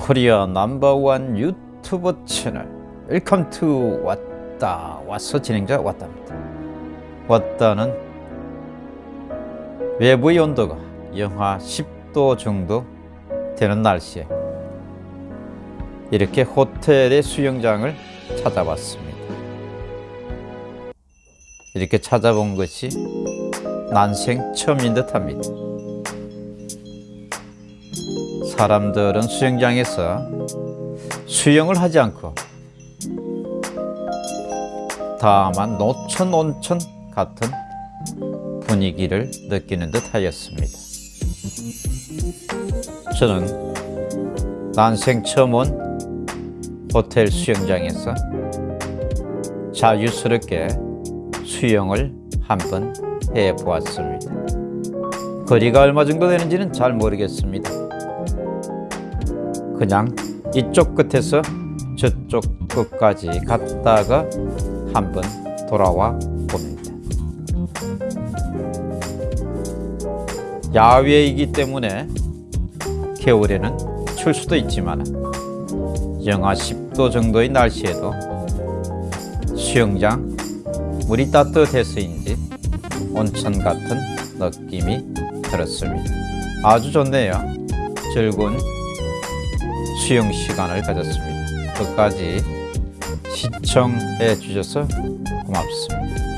Korea number one 유튜브 채널. Welcome to 왔다. 왔어 진행자 왔답니다. 왔다는 외부의 온도가 영하 10도 정도 되는 날씨에 이렇게 호텔의 수영장을 찾아봤습니다. 이렇게 찾아본 것이 난생 처음인 듯합니다 사람들은 수영장에서 수영을 하지 않고 다만 노천 온천 같은 분위기를 느끼는 듯 하였습니다. 저는 난생 처음 온 호텔 수영장에서 자유스럽게 수영을 한번 해보았습니다. 거리가 얼마 정도 되는지는 잘 모르겠습니다. 그냥 이쪽 끝에서 저쪽 끝까지 갔다가 한번 돌아와 봅니다. 야외이기 때문에 겨울에는 출 수도 있지만 영하 10도 정도의 날씨에도 수영장 물이 따뜻해서인지 온천 같은 느낌이 들었습니다. 아주 좋네요. 즐거운 수영 시간을 가졌습니다. 끝까지 시청해 주셔서 고맙습니다.